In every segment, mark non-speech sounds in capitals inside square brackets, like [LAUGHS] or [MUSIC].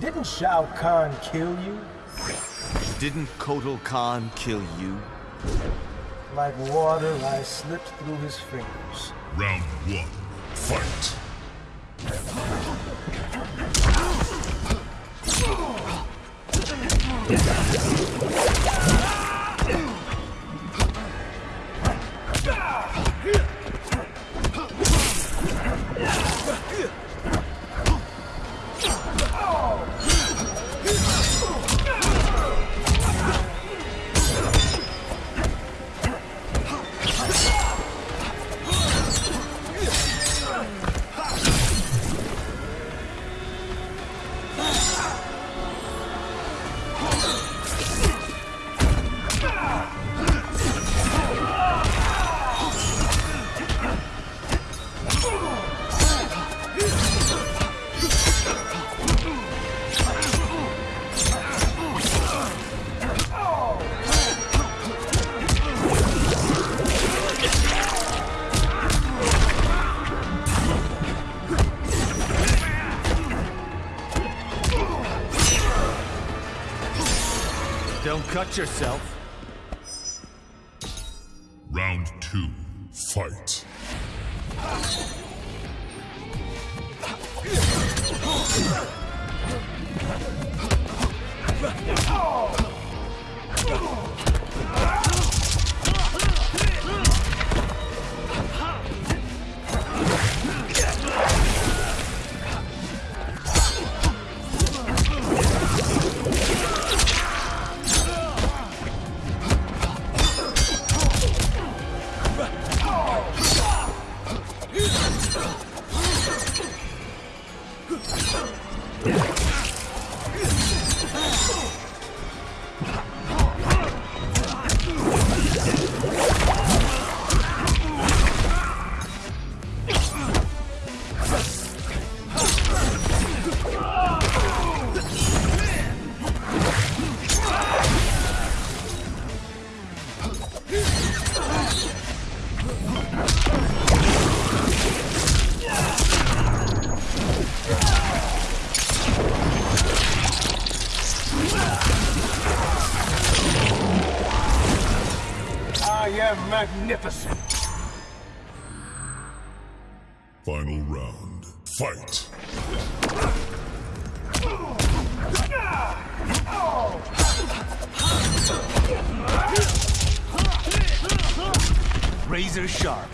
Didn't Shao Kahn kill you? Didn't Kotal Khan kill you? Like water, I slipped through his fingers. Round one. Fight. [LAUGHS] cut yourself. Magnificent. Final round. Fight. Razor sharp.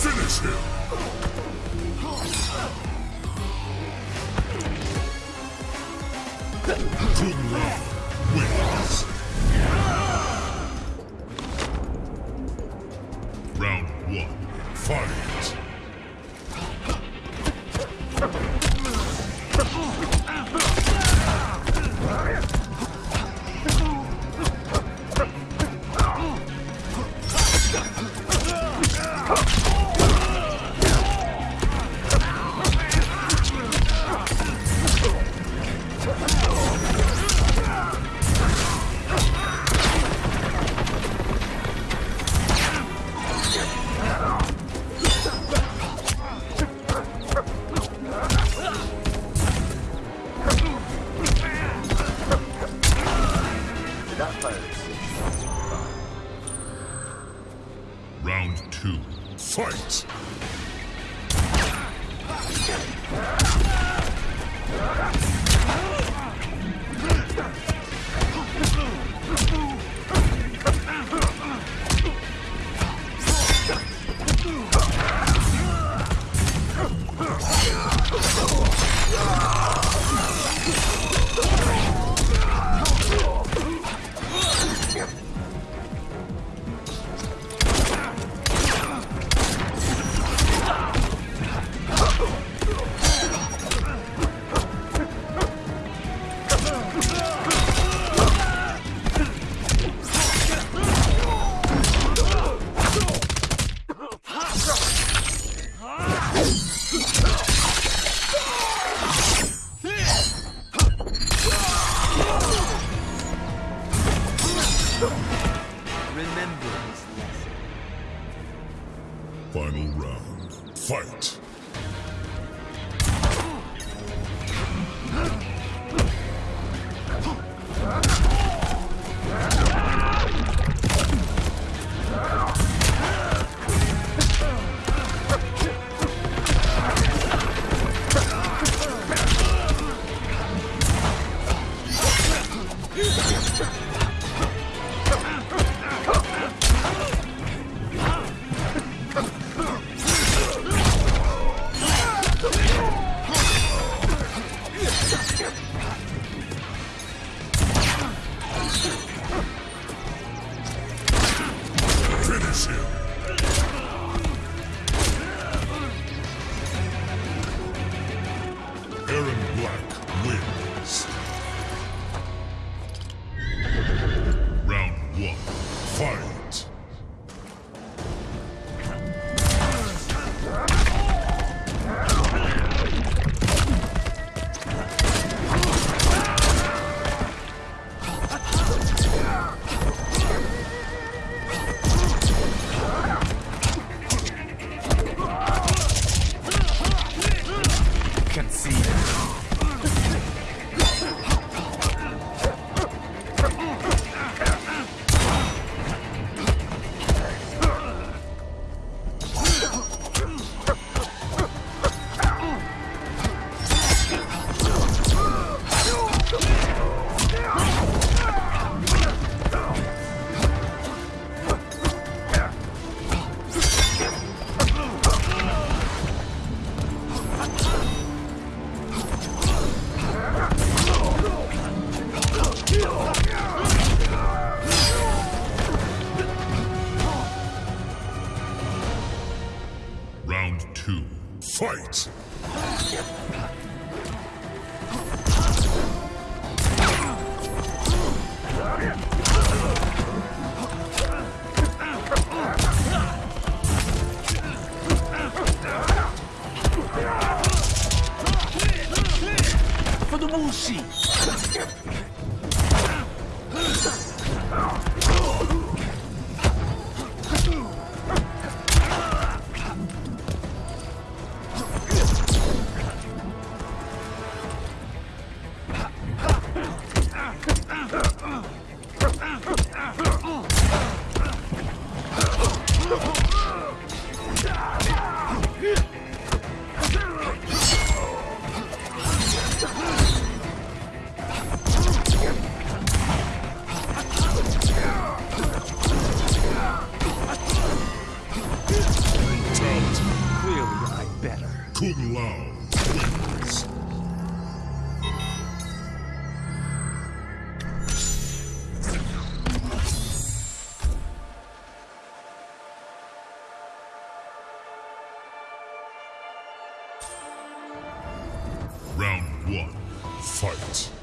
Finish him. Round one, fight.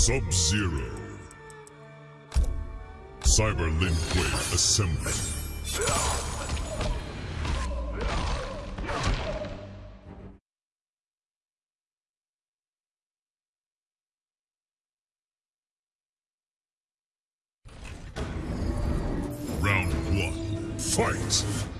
Sub-Zero. Cyber Lin Kuei assembly. Round one. Fight!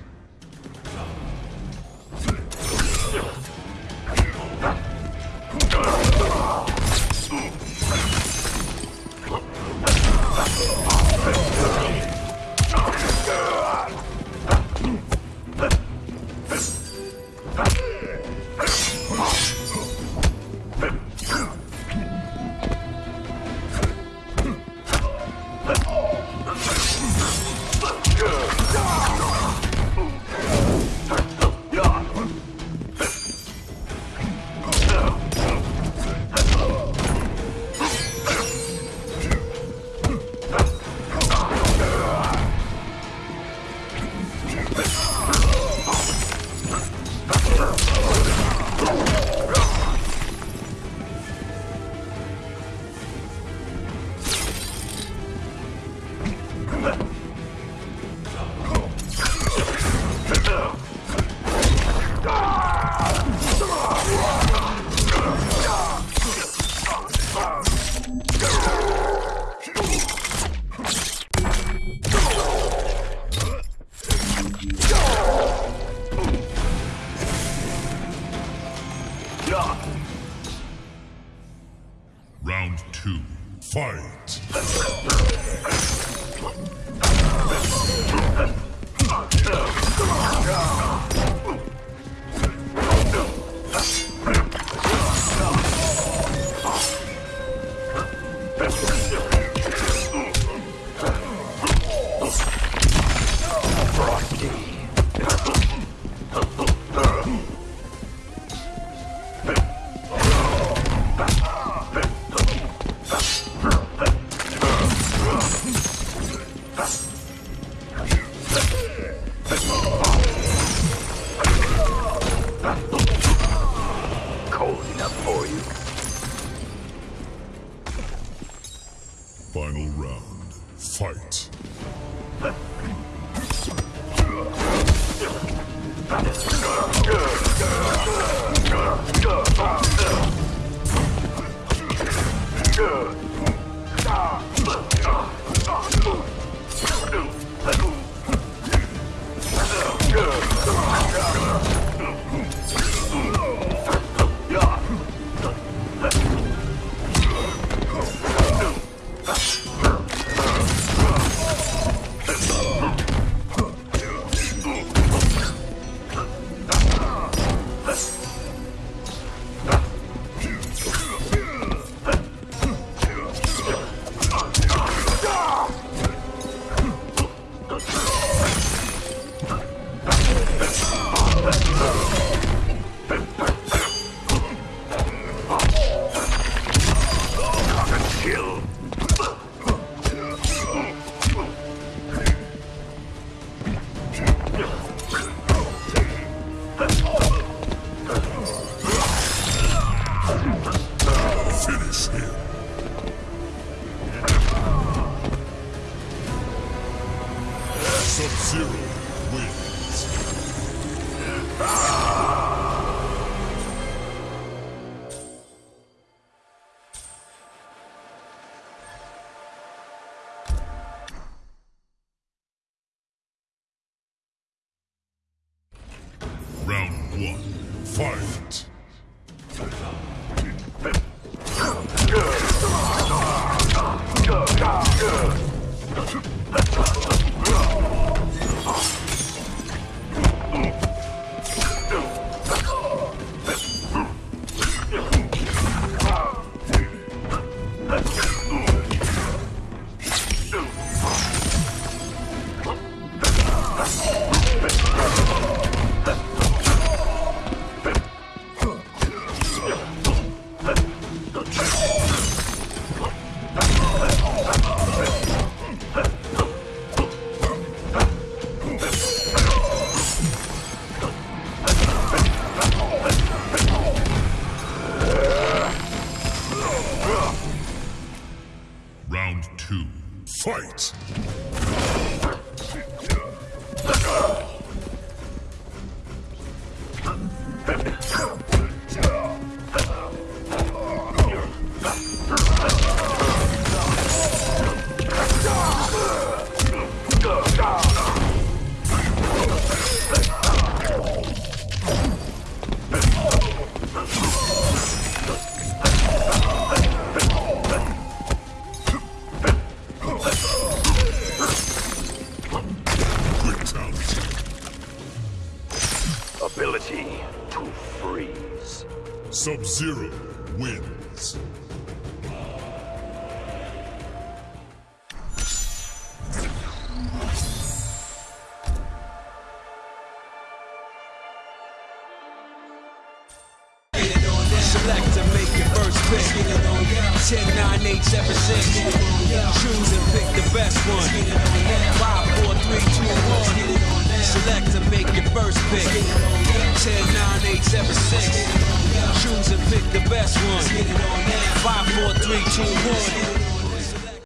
Sub-Zero wins.